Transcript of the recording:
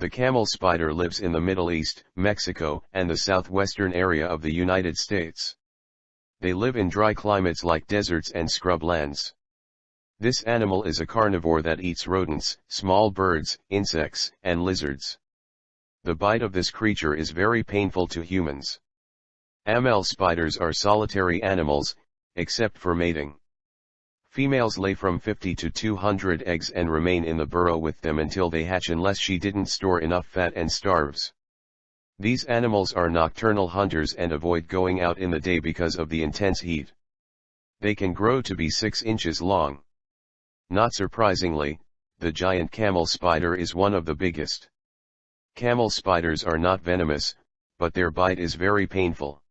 The camel spider lives in the Middle East, Mexico, and the southwestern area of the United States. They live in dry climates like deserts and scrublands. This animal is a carnivore that eats rodents, small birds, insects, and lizards. The bite of this creature is very painful to humans. Camel spiders are solitary animals, except for mating. Females lay from 50 to 200 eggs and remain in the burrow with them until they hatch unless she didn't store enough fat and starves. These animals are nocturnal hunters and avoid going out in the day because of the intense heat. They can grow to be 6 inches long. Not surprisingly, the giant camel spider is one of the biggest. Camel spiders are not venomous, but their bite is very painful.